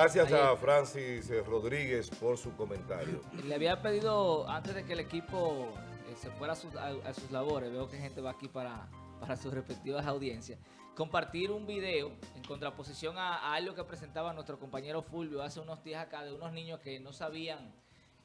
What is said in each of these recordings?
Gracias a Francis Rodríguez por su comentario. Le había pedido, antes de que el equipo eh, se fuera a sus, a- a sus labores, veo que gente va aquí para, para sus respectivas audiencias, compartir un video en contraposición a, a algo que presentaba nuestro compañero Fulvio hace unos días acá de unos niños que no sabían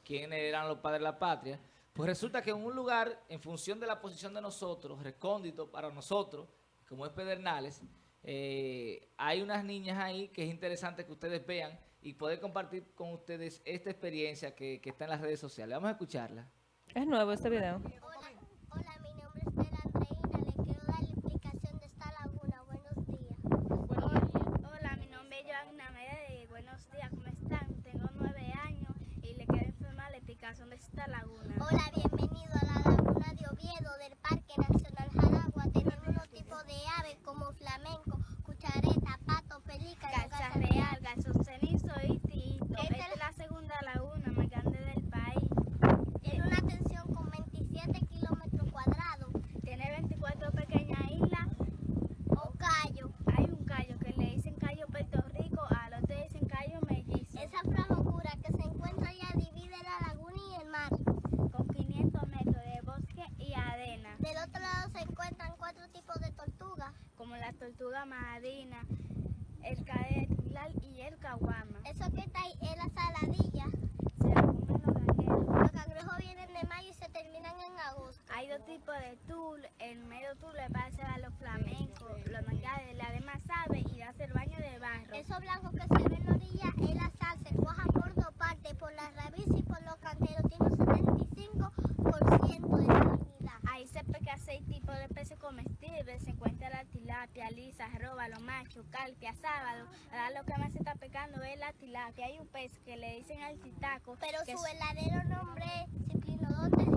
quiénes eran los padres de la patria. Pues resulta que en un lugar, en función de la posición de nosotros, recóndito para nosotros, como es Pedernales, eh, hay unas niñas ahí que es interesante que ustedes vean y poder compartir con ustedes esta experiencia que, que está en las redes sociales. Vamos a escucharla. Es nuevo este video. Hola, hola, mi nombre es Estela Andreina. Le quiero dar la explicación de esta laguna. Buenos días. Hola, hola, mi nombre es Joanna Medellín. Buenos días, ¿cómo están? Tengo nueve años y le quiero informar la explicación de esta laguna. Hola, bienvenido a la laguna de Oviedo del Parque Nacional Jaragua. Tenemos unos tipos de aves como flamenco, cuchareta, pato, pelica, y Garza garza Real, Garzo Cenizo y Tito. Esta Esta es la segunda laguna más grande del país. Tiene una extensión con 27 kilómetros cuadrados. Tiene 24 pequeñas islas. O callo. Hay un callo que le dicen callo Puerto Rico, al otro dicen callo mellizo. Esa franja oscura que se encuentra allá divide la laguna y el mar. Con 500 metros de bosque y arena. Del otro lado se encuentran cuatro tipos de tortugas. Como la tortuga marina, el cadetilal y el caguama. Eso que está ahí es la saladilla. Se la comen los gangueros. Los cangrejos vienen de mayo y se terminan en agosto. Hay dos tipos de tul. El medio tul le parece a los flamencos, los mangares, la de más sabe y hace el baño de barro. Eso blanco que se ve en la orilla es la sal, se cuaja por dos partes, por la raíz y por los canteros. Tiene un 75% de salinidad. Ahí se pesca seis tipos de peces comestibles. Se encuentra la tilapia, lisa, róbalo, macho, calpia, sábado. Ahora lo que más se está pescando la tilapia. Hay un pez que le dicen al titaco. Pero que su es- verdadero nombre es Ciplinodontes y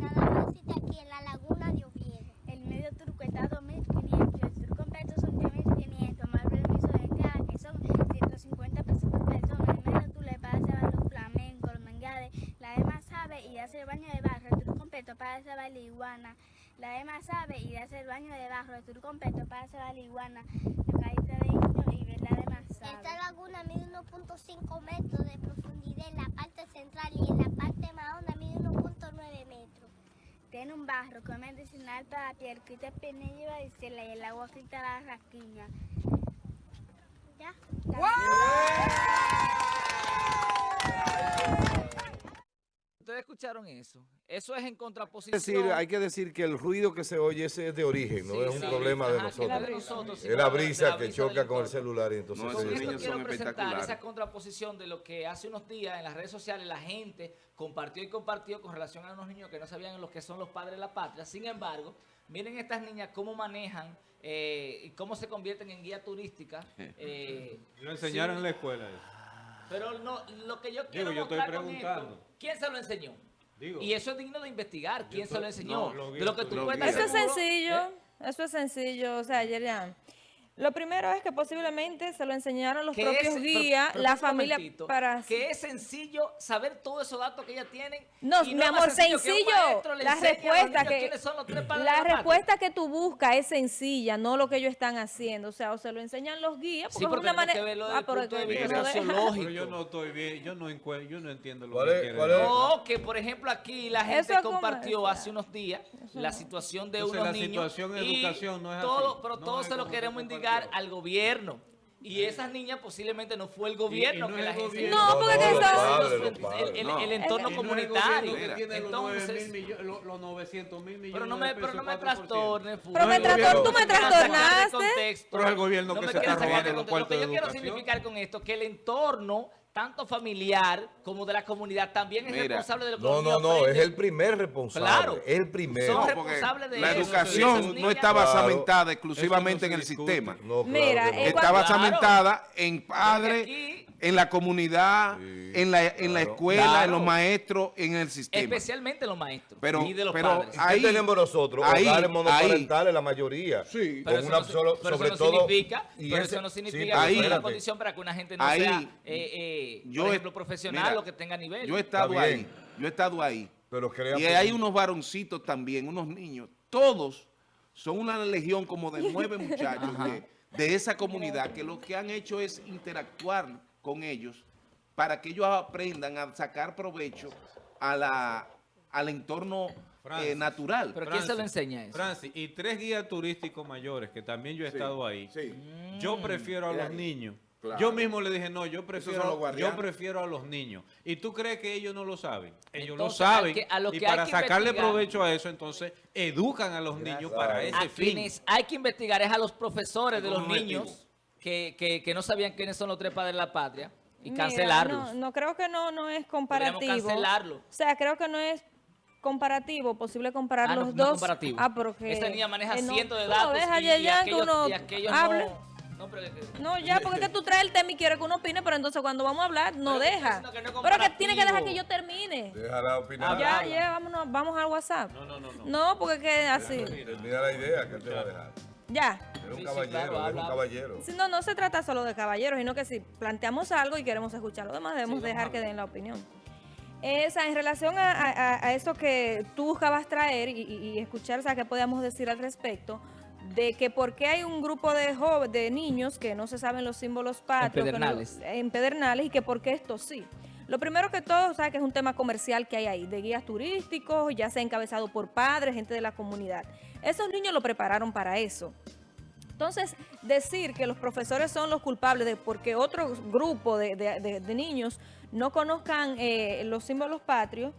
nada más existe aquí en la laguna de Oviedo. El medio turco está a 2.500, el sur completo son 3.500, más permiso de entrada que son 150 pesos por persona. El medio turco le pasa a los flamencos, los mangares, la demás sabe y hace el baño de barro, el tour completo para hacer la iguana. La demás sabe y hace el baño de barro, el tour completo para hacer la iguana. La caída de niño y ver la demás sabe. Esta laguna mide 1.5 metros de profundidad en la parte central y en la parte más honda mide 1.9 metros. Tiene un barro que es medicinal para la piel, quita el pinillo y varicela y el agua quita la rasquiña. ¿Ya? Ustedes escucharon eso. Eso es en Es contraposición. decir, hay que decir que el ruido que se oye ese es de origen, no Sí, es un sí, problema de ajá, que nosotros. de nosotros, Es la brisa la que brisa choca del con el celular y entonces No, esos niños quiero son presentar espectaculares. esa contraposición de lo que hace unos días en las redes sociales la gente compartió y compartió con relación a unos niños que no sabían lo que son los padres de la patria. Sin embargo, miren estas niñas cómo manejan eh, y cómo se convierten en guía turística. eh, Lo enseñaron sin- en la escuela eso. Pero no, lo que yo quiero yo estoy mostrar con preguntando. esto, ¿quién se lo enseñó? Digo, Y eso es digno de investigar. ¿Quién se lo enseñó? no, lo de lo que tú lo. Eso es sencillo, ¿eh? eso es sencillo, o sea, Yerian. Lo primero es que posiblemente se lo enseñaron los que propios es- guías, pero la familia para... Que es sencillo saber todos esos datos que ellas tienen. No, y mi amor, sencillo. La respuesta que la respuesta que tú buscas es sencilla, no lo que ellos están haciendo. O sea, o se lo enseñan los guías, Sí, porque pero es una manera. Ah, pero yo no estoy bien, yo no, yo no entiendo lo ¿Cuál que es- quiere cuál es? decir. No, que por ejemplo aquí la gente es compartió hace unos días la situación de Entonces, unos la niños situación en y educación no es todo, así. pero No todo es se lo queremos compartió. Al gobierno. Y esas niñas posiblemente no fue el gobierno no que las gobierno. No, porque No, los padres, el, los padres. el- el No. entorno no el comunitario. que tiene los, nueve Entonces, los, los 900 mil millones pero no de me, pero no me 4%. trastornes. Pero me No, el trastor- gobierno- tú me trastornaste. Pero es el gobierno No que se está robando de los Lo que yo quiero significar con esto que el entorno, tanto familiar como de la comunidad, también es Mira. responsable de lo que No, no, no, es el primer responsable. Claro. El primero. Son No, re- porque responsable de la eso. educación no está Claro. basamentada exclusivamente en el discute. sistema. No, claro Mira, eh, Está Claro. basamentada en padres, en la comunidad, Sí, en la, en la escuela, Claro. en los maestros, en el sistema. Especialmente los maestros Pero- y de los pero padres. ¿Qué ahí- tenemos nosotros? ahí- Hogares monoparentales, ahí. la mayoría. Sí. Pero Con eso una no, si- solo- pero sobre eso no todo. significa, y pero ese- eso no significa que sea una condición para que una gente no sea, Yo por he- ejemplo, profesional mira, o que tenga nivel. Yo he estado ahí, yo he estado ahí. Pero Y hay unos varoncitos también, unos niños, todos son una legión como de nueve muchachos de, de esa comunidad que lo que han hecho es interactuar con ellos para que ellos aprendan a sacar provecho a la, al entorno eh, Francis. natural. ¿Pero quién se lo Francis, enseña eso? Francis, y tres guías turísticos mayores, que también yo he estado ahí. Sí. Yo prefiero a los niños. Claro. Yo mismo le dije, no, yo prefiero, yo prefiero a los niños. ¿Y tú crees que ellos no lo saben? Ellos Entonces, lo saben. al que- a lo y para que sacarle investigar- provecho a eso, entonces, educan a los niños para ese A fin. quienes hay que investigar es a los profesores de los niños que, que, que no sabían quiénes son los tres padres de la patria y Mira, cancelarlos. No, no creo que no, no es comparativo. cancelarlo. O sea, creo que no es comparativo, posible comparar Ah, no, los no es dos. comparativo. Ah, porque... Esta niña maneja eh, no, cientos de datos No, deja y, ya, y aquellos, uno y aquellos no... No, pero que- No, ya, porque es que tú traes el tema y quieres que uno opine, pero entonces cuando vamos a hablar, no Pero deja. que no pero que tiene que dejar que yo termine. Déjala opinar. Ya, habla. ya, vámonos, vamos al WhatsApp. No, no, no, no. No, porque es que así. Termina la idea que él te va a dejar. Ya. Era un Sí, sí, caballero, claro, era un caballero. Si no, no se trata solo de caballeros, sino que si planteamos algo y queremos escuchar lo demás, debemos Sí, dejar que den la opinión. Esa, en relación a, a- a eso que tú buscabas traer y, y- y escuchar, o sea, qué podíamos decir al respecto, de que por qué hay un grupo de jóvenes, de niños que no se saben los símbolos patrios, no- en pedernales, y que por qué esto sí. Lo primero que todo, sea, que es un tema comercial que hay ahí, de guías turísticos, ya sea encabezado por padres, gente de la comunidad. Esos niños lo prepararon para eso. Entonces, decir que los profesores son los culpables de porque otro grupo de, de- de- de niños no conozcan eh, los símbolos patrios,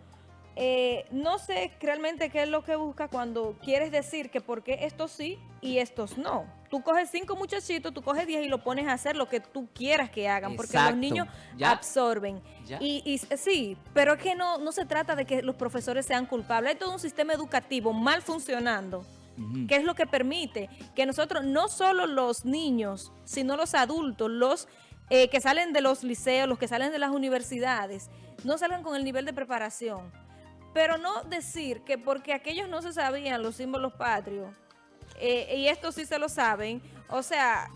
eh, no sé realmente qué es lo que busca cuando quieres decir que por qué estos sí y estos no. Tú coges cinco muchachitos, tú coges diez y lo pones a hacer lo que tú quieras que hagan, porque los niños Ya. absorben. Ya. Y, y sí, pero es que no, no se trata de que los profesores sean culpables. Hay todo un sistema educativo mal funcionando que es lo que permite que nosotros, no solo los niños, sino los adultos, los eh, que salen de los liceos, los que salen de las universidades, no salgan con el nivel de preparación. Pero no decir que porque aquellos no se sabían los símbolos patrios, eh, y estos sí se lo saben, o sea,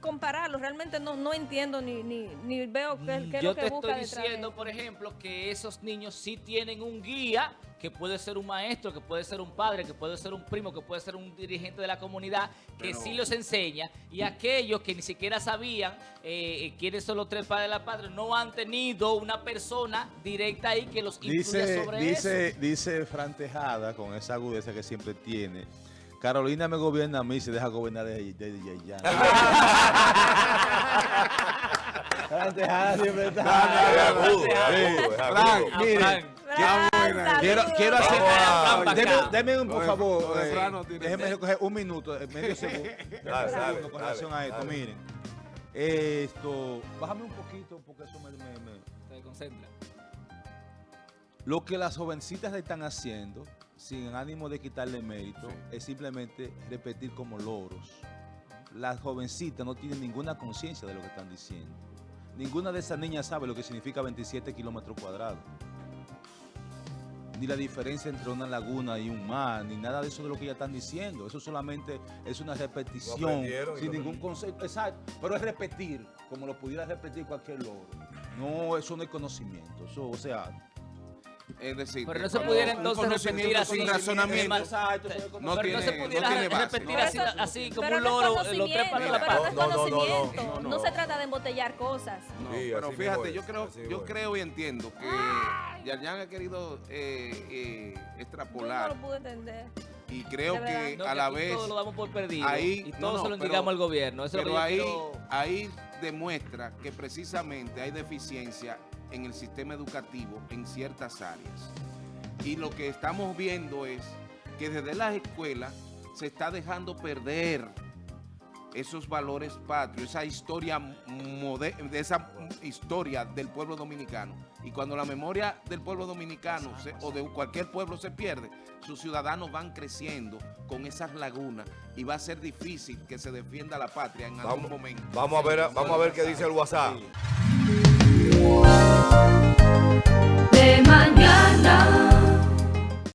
compararlos, realmente no, no entiendo ni, ni, ni veo qué, qué es Yo lo que te busca estoy detrás de diciendo, por ejemplo, que esos niños sí tienen un guía, que puede ser un maestro, que puede ser un padre, que puede ser un primo, que puede ser un dirigente de la comunidad, que Pero- sí los enseña, y aquellos que ni siquiera sabían eh, eh, quiénes son los tres padres de la patria, no han tenido una persona directa ahí que los influya Dice, sobre dice, eso. dice Fran Tejada, con esa agudeza que siempre tiene, Carolina me gobierna a mí y se deja gobernar de, de, de Yayan. Fran Tejada siempre está. Es agudo, es Sí. agudo, es Fran, agudo. mire, Fran, quiero, quiero hacer... Deme, un, por favor, eh, déjeme coger un minuto, eh, medio segundo, Dale, con dale, relación a esto. dale. Miren, esto, bájame un poquito porque eso me- me- me, Se concentra. Lo que las jovencitas le están haciendo, sin ánimo de quitarle mérito, es simplemente repetir como loros. Las jovencitas no tienen ninguna conciencia de lo que están diciendo. Ninguna de esas niñas sabe lo que significa 27 kilómetros cuadrados. Ni la diferencia entre una laguna y un mar, ni nada de eso de lo que ellas están diciendo. Eso solamente es una repetición, sin no- ningún concepto. Exacto, pero es repetir, como lo pudiera repetir cualquier loro. No, eso no es conocimiento. Eso, o sea, Es decir, Pero no se pudiera entonces conocimiento repetir así. sin razonamiento. Exacto, eso es No pero tiene, no se pudiera no tiene base. repetir No, así, como un loro, los tres la no No, no, no, no, conocimiento. no, No, no. se trata de embotellar cosas. No, Sí, pero fíjate, yo creo, yo creo y entiendo que Yarjan ha querido eh, eh, Yo no extrapolar lo pude entender. y creo que No, a que la vez todo lo damos por perdido ahí- y no, todo no, se lo pero- indicamos al gobierno. Eso es lo pero ahí, quiero- ahí demuestra que precisamente hay deficiencia en el sistema educativo en ciertas áreas. Y lo que estamos viendo es que desde las escuelas se está dejando perder esos valores patrios, esa historia mode- de esa historia del pueblo dominicano. Y cuando la memoria del pueblo dominicano se- o de cualquier pueblo se pierde, sus ciudadanos van creciendo con esas lagunas y va a ser difícil que se defienda la patria en algún momento. vamos a ver, vamos a ver qué dice el WhatsApp. de mañana.